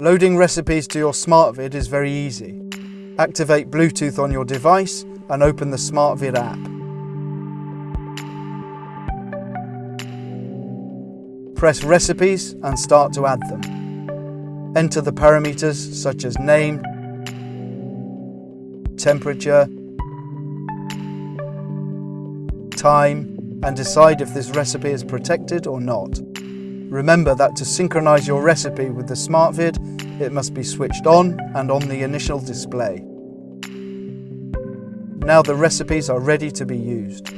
Loading recipes to your SmartVide is very easy. Activate Bluetooth on your device and open the SmartVide app. Press Recipes and start to add them. Enter the parameters such as name, temperature, time, and decide if this recipe is protected or not. Remember that to synchronize your recipe with the SmartVide, it must be switched on and on the initial display. Now the recipes are ready to be used.